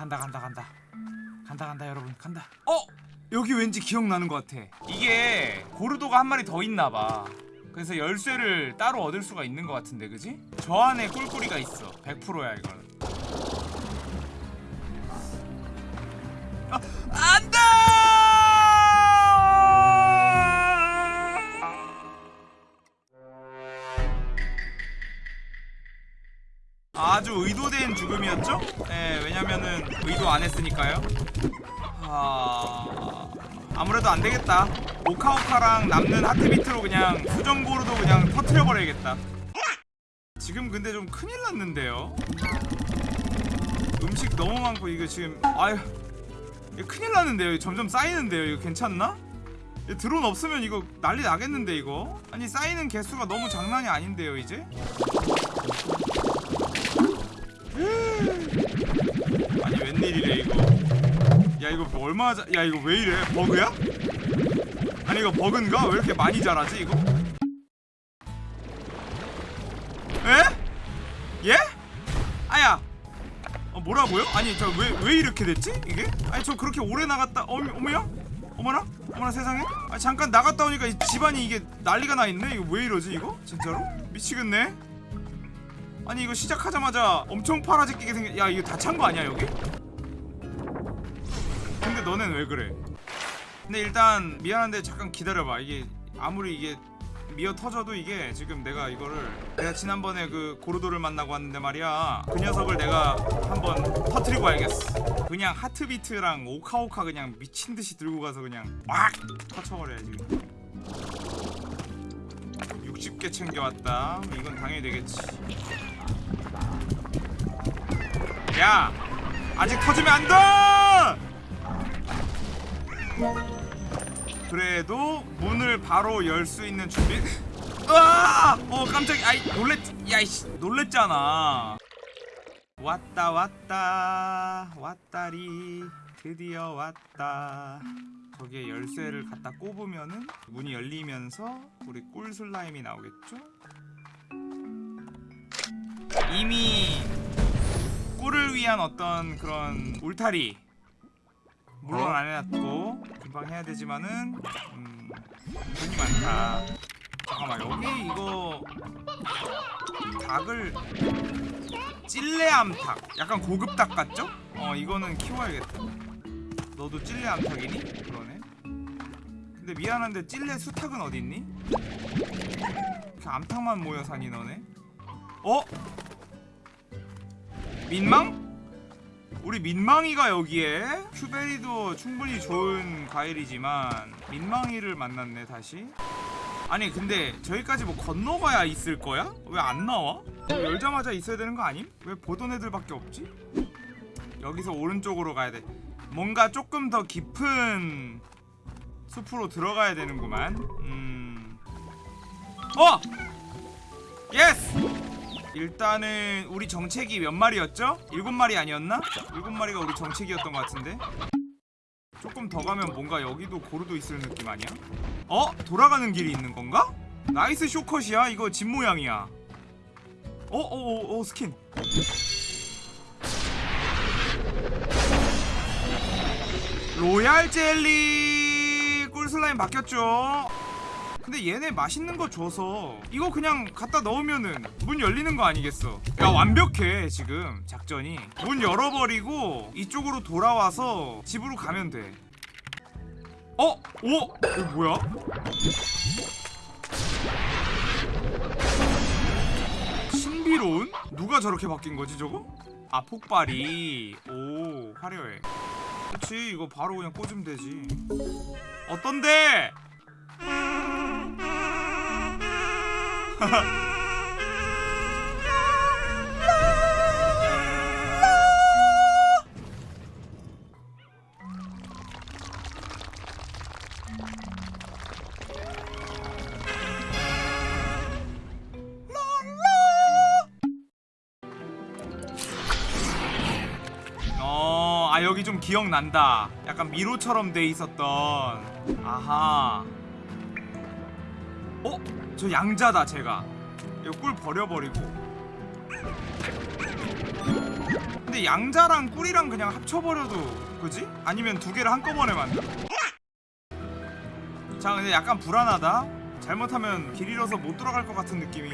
간다 간다 간다. 간다 간다 여러분. 간다. 어? 여기 왠지 기억나는 것 같아. 이게 고르도가 한 마리 더 있나봐. 그래서 열쇠를 따로 얻을 수가 있는 것 같은데 그지? 저 안에 꿀꿀이가 있어. 100%야 이거는. 아, 안 아주 의도된 죽음이었죠? 네, 왜냐면은 의도 안 했으니까요. 아... 아무래도 안 되겠다. 오카오카랑 남는 하트비트로 그냥 수정고로도 그냥 터트려 버려야겠다. 지금 근데 좀 큰일 났는데요. 음식 너무 많고 이거 지금 아유 큰일 났는데요. 점점 쌓이는데요. 이거 괜찮나? 드론 없으면 이거 난리 나겠는데 이거? 아니 쌓이는 개수가 너무 장난이 아닌데요 이제? 아니 웬일이래 이거 야 이거 뭐 얼마 자... 야 이거 왜 이래 버그야? 아니 이거 버그인가? 왜 이렇게 많이 자라지 이거? 에? 예? 아야 어 뭐라고요? 아니 저 왜 왜 이렇게 됐지 이게? 아니 저 그렇게 오래 나갔다 어머, 어머야? 어머나? 어머나 세상에? 아 잠깐 나갔다 오니까 이 집안이 이게 난리가 나 있네 이거 왜 이러지 이거? 진짜로? 미치겠네 아니 이거 시작하자마자 엄청 파라지끼게 생겨 야 이거 다 찬 거 아니야 여기? 근데 너넨 왜 그래? 근데 일단 미안한데 잠깐 기다려봐 이게 아무리 이게 미어 터져도 이게 지금 내가 이거를 내가 지난번에 그 고르도를 만나고 왔는데 말이야 그 녀석을 내가 한번 터트리고 와야겠어 그냥 하트비트랑 오카오카 그냥 미친듯이 들고 가서 그냥 막 터쳐버려야지 60개 챙겨왔다. 이건 당연히 되겠지. 야! 아직 터지면 안 돼! 그래도 문을 바로 열 수 있는 준비. 으아! 어 깜짝이야. 아이 놀랬 야이씨 놀랬잖아. 왔다 왔다. 왔다리. 드디어 왔다 저기에 열쇠를 갖다 꼽으면은 문이 열리면서 우리 꿀 슬라임이 나오겠죠? 이미 꿀을 위한 어떤 그런 울타리 물론 안 해놨고 금방 해야 되지만은 음 돈이 많다 잠깐만 여기 이거 닭을 찔레암탉 약간 고급 닭 같죠? 어 이거는 키워야겠다 너도 찔레 암탉이니? 그러네 근데 미안한데 찔레 수탉은 어딨니? 이렇게 암탉만 모여 사니 너네? 어? 민망? 우리 민망이가 여기에 큐베리도 충분히 좋은 과일이지만 민망이를 만났네 다시 아니 근데 저기까지 뭐 건너가야 있을 거야? 왜 안 나와? 이거 열자마자 있어야 되는 거 아님? 왜 보던 애들밖에 없지? 여기서 오른쪽으로 가야 돼 뭔가 조금 더 깊은 숲으로 들어가야 되는구만 음... 어! yes! 일단은 우리 정책이 몇 마리였죠? 일곱 마리 아니었나? 일곱 마리가 우리 정책이었던 것 같은데 조금 더 가면 뭔가 여기도 고르도 있을 느낌 아니야? 어? 돌아가는 길이 있는 건가? 나이스 쇼컷이야 이거 집 모양이야 어어어 어, 어, 스킨 로얄 젤리 꿀슬라임 바뀌었죠 근데 얘네 맛있는 거 줘서 이거 그냥 갖다 넣으면은 문 열리는 거 아니겠어 야 완벽해 지금 작전이 문 열어버리고 이쪽으로 돌아와서 집으로 가면 돼 어? 오? 이거 뭐야? 신비로운? 누가 저렇게 바뀐 거지 저거? 아 폭발이 오 화려해 그치 이거 바로 그냥 꽂으면 되지 어떤데? 좀 기억난다. 약간 미로처럼 돼 있었던. 아하. 어? 저 양자다 제가. 이거 꿀 버려버리고. 근데 양자랑 꿀이랑 그냥 합쳐버려도 그지? 아니면 두 개를 한꺼번에 만들어 자 근데 약간 불안하다 잘못하면 길 잃어서 못 돌아갈 것 같은 느낌이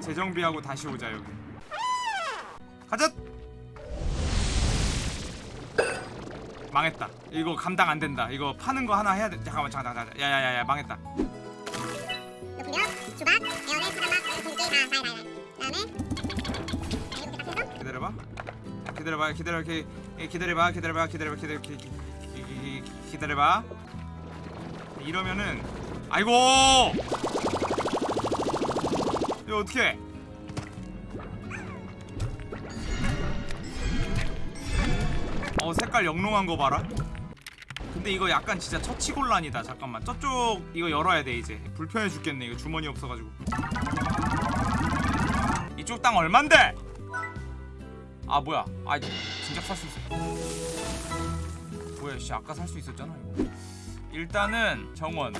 재정비하고 다시 오자 여기 가자 망했다. 이거 감당 안 된다. 이거 파는 거 하나 해야 돼. 잠깐만 잠깐만 잠깐만. 야야야야 망했다. 기다려봐. 기다려봐. 기다려 기다려봐. 기다려봐. 기다려봐. 기다려 기, 기다려봐. 이러면은 아이고! 이거 어떻게 어 색깔 영롱한 거 봐라. 근데 이거 약간 진짜 처치곤란이다. 잠깐만. 저쪽 이거 열어야 돼 이제. 불편해 죽겠네 이거 주머니 없어가지고. 이쪽 땅 얼만데? 아 뭐야. 아 진짜 살 수 있어. 뭐야 씨 아까 살 수 있었잖아 이거. 일단은 정원.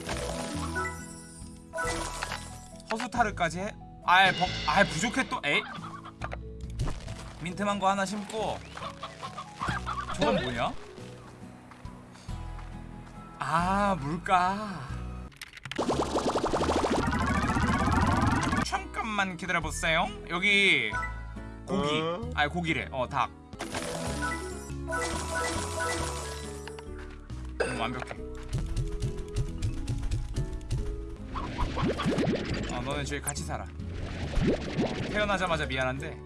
허수타르까지 해? 아예 벅 아예 부족해 또? 에이. 민트망고 하나 심고 저건 뭐냐 아 물가. 잠깐만 기다려보세요. 여기 고기. 아니 고기래. 어닭. 음, 완벽해. 어 너는 저기 같이 살아. 어, 태어나자마자 미안한데.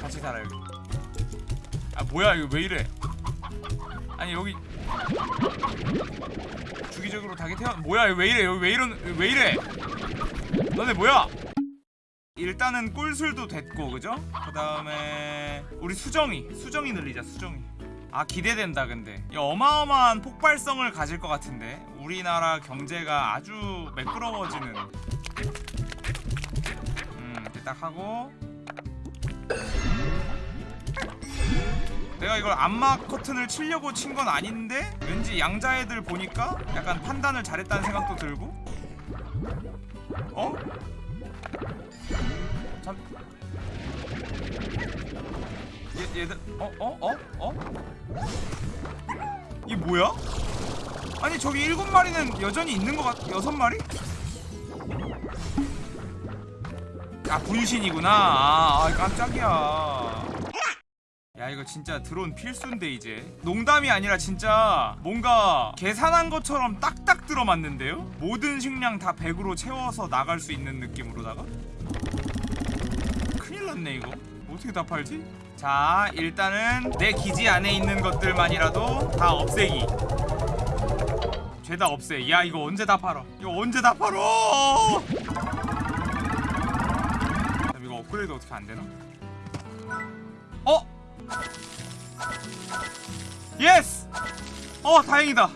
같이 살아 여기 아 뭐야 이거 왜 이래? 아니 여기 주기적으로 닭이 태어 뭐야 왜 이래? 여기 왜 이런 왜 이래? 너네 뭐야? 일단은 꿀술도 됐고 그죠? 그 다음에 우리 수정이 수정이 늘리자 수정이. 아 기대된다 근데. 이 어마어마한 폭발성을 가질 것 같은데. 우리나라 경제가 아주 매끄러워지는. 음딱 하고 내가 이걸 안마 커튼을 치려고 친 건 아닌데 왠지 양자 애들 보니까 약간 판단을 잘했다는 생각도 들고 어? 참 얘, 얘들 어? 어? 어? 어? 이 뭐야? 아니 저기 일곱 마리는 여전히 있는 것 같.. 여섯 마리? 아 분신이구나 아, 아 깜짝이야 야 이거 진짜 드론 필수인데 이제. 농담이 아니라 진짜 뭔가 계산한 것처럼 딱딱 들어맞는데요? 모든 식량 다 100으로 채워서 나갈 수 있는 느낌으로다가? 큰일 났네 이거. 어떻게 다 팔지? 자 일단은 내 기지 안에 있는 것들만이라도 다 없애기. 죄다 없애 야 이거 언제 다 팔어 이거 언제 다 팔어? 이거 업그레이드 어떻게 안 되나? 어? Yes! 어 다행이다.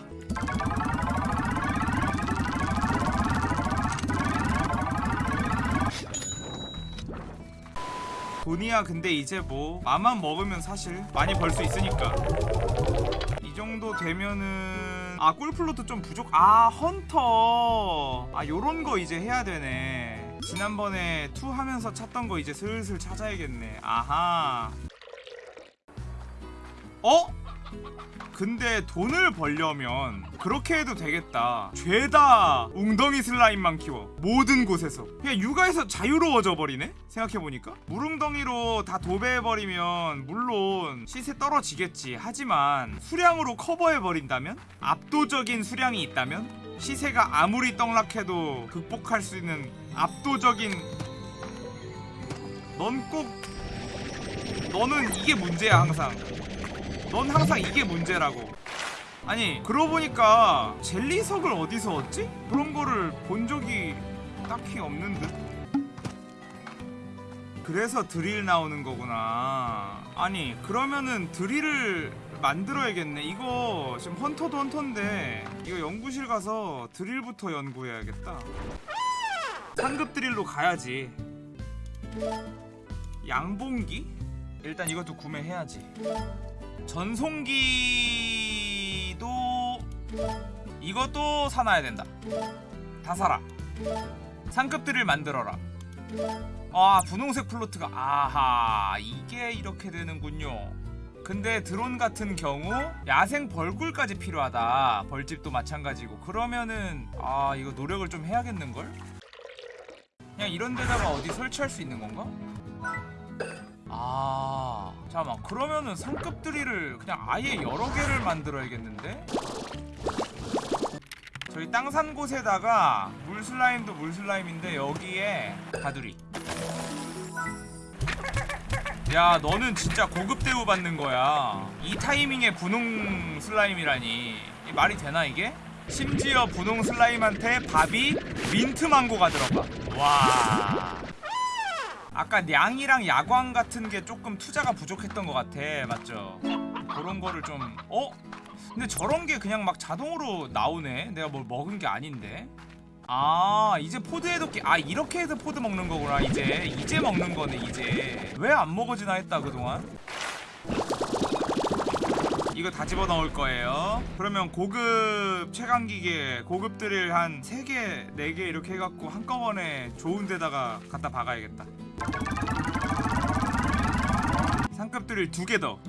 돈이야 근데 이제 뭐 맘만 먹으면 사실 많이 벌 수 있으니까. 이 정도 되면은 아 꿀plort 좀 부족 아 헌터. 아 요런 거 이제 해야 되네. 지난번에 투 하면서 찾던 거 이제 슬슬 찾아야겠네. 아하 어? 근데 돈을 벌려면 그렇게 해도 되겠다. 죄다. 웅덩이 슬라임만 키워. 모든 곳에서. 그냥 육아에서 자유로워져 버리네? 생각해보니까? 물웅덩이로 다 도배해버리면 물론 시세 떨어지겠지. 하지만 수량으로 커버해버린다면? 압도적인 수량이 있다면? 시세가 아무리 떡락해도 극복할 수 있는 압도적인 넌 꼭 너는 이게 문제야 항상 넌 항상 이게 문제라고. 아니 그러고 보니까 젤리석을 어디서 얻지? 그런 거를 본 적이 딱히 없는 듯? 그래서 드릴 나오는 거구나. 아니 그러면은 드릴을 만들어야겠네. 이거 지금 헌터도 헌터인데 이거 연구실 가서 드릴부터 연구해야겠다. 상급 드릴로 가야지. 양봉기? 일단 이것도 구매해야지 전송기도 이것도 사놔야 된다. 다 사라. 상급들을 만들어라. 아 분홍색 플로트가 아하 이게 이렇게 되는군요. 근데 드론 같은 경우 야생 벌꿀까지 필요하다. 벌집도 마찬가지고. 그러면은 아 이거 노력을 좀 해야겠는걸? 그냥 이런 데다가 어디 설치할 수 있는 건가? 아 잠깐만. 그러면은 상급 드릴을 그냥 아예 여러 개를 만들어야겠는데? 저희 땅 산 곳에다가 물 슬라임도 물 슬라임인데 여기에 가두리. 야 너는 진짜 고급 대우 받는 거야. 이 타이밍에 분홍 슬라임이라니. 이 말이 되나 이게? 심지어 분홍 슬라임한테 밥이 민트 망고가 들어가 와 아까 냥이랑 야광 같은 게 조금 투자가 부족했던 것 같아. 맞죠? 그런 거를 좀 어? 근데 저런 게 그냥 막 자동으로 나오네. 내가 뭘 먹은 게 아닌데. 아 이제 pod 해독기 아 이렇게 해서 pod 먹는 거구나 이제. 이제 먹는 거네 이제. 왜 안 먹어지나 했다 그동안 이거 다 집어넣을 거예요. 그러면 고급 최강기계 고급 드릴 한 3개 4개 이렇게 해갖고 한꺼번에 좋은 데다가 갖다 박아야겠다. 상급 드릴 2개 더.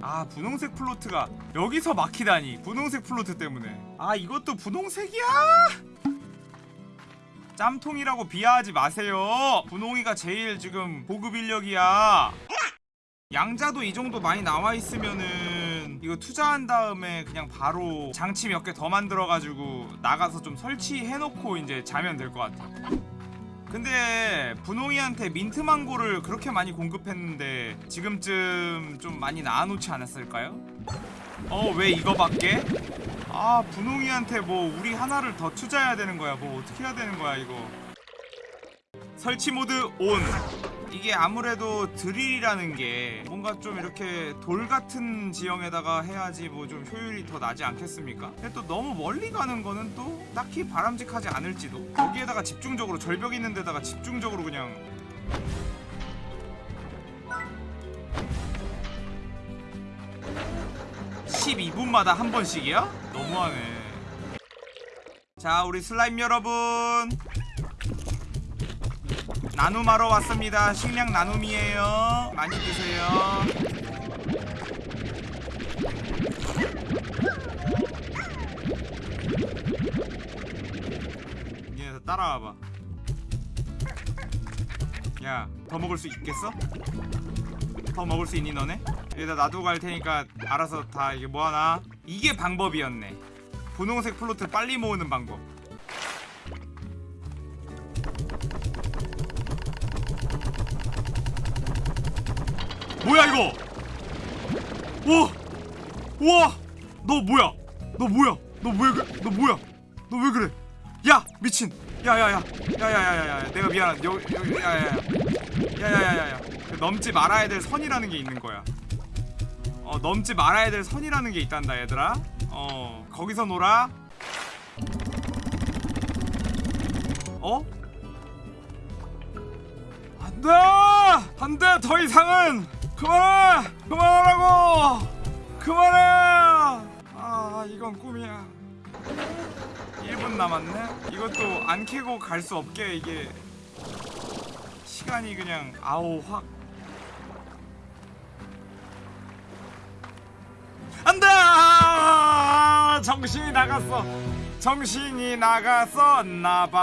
아 분홍색 plort가 여기서 막히다니. 분홍색 plort 때문에. 아 이것도 분홍색이야? 짬통이라고 비하하지 마세요. 분홍이가 제일 지금 고급 인력이야 양자도 이 정도 많이 나와 있으면은 이거 투자한 다음에 그냥 바로 장치 몇 개 더 만들어 가지고 나가서 좀 설치해 놓고 이제 자면 될 것 같아 근데 분홍이한테 민트망고를 그렇게 많이 공급했는데 지금쯤 좀 많이 나눠놓지 않았을까요? 어 왜 이거밖에? 아 분홍이한테 뭐 우리 하나를 더 투자해야 되는 거야 뭐 어떻게 해야 되는 거야 이거 설치 모드 온 이게 아무래도 드릴이라는 게 뭔가 좀 이렇게 돌 같은 지형에다가 해야지 뭐 좀 효율이 더 나지 않겠습니까? 근데 또 너무 멀리 가는 거는 또 딱히 바람직하지 않을지도 거기에다가 집중적으로 절벽 있는 데다가 집중적으로 그냥 (12분마다) 한 번씩이야? 너무하네 자 우리 슬라임 여러분 나눔하러 왔습니다. 식량 나눔이에요. 많이 드세요. 얘네 따라와봐. 야, 더 먹을 수 있겠어? 더 먹을 수 있니 너네? 여기다 놔두고 갈 테니까 알아서 다 이게 뭐하나? 이게 방법이었네. 분홍색 플로트 빨리 모으는 방법. 뭐야 이거? 우와, 우와, 너 뭐야? 너 뭐야? 너 왜 그래? 너 뭐야? 너 왜 그래? 야 미친, 야야야, 야야야야야, 내가 미안한, 여 여기 야야야, 야야야야야, 그 넘지 말아야 될 선이라는 게 있는 거야. 어 넘지 말아야 될 선이라는 게 있단다 얘들아. 어 거기서 놀아. 어? 안돼! 안돼! 더 이상은 그만해! 그만하라고! 그만해! 아 이건 꿈이야 1분 남았네? 이것도 안 캐고 갈 수 없게 이게 시간이 그냥 아우 확 안돼! 정신이 나갔어 정신이 나갔었나봐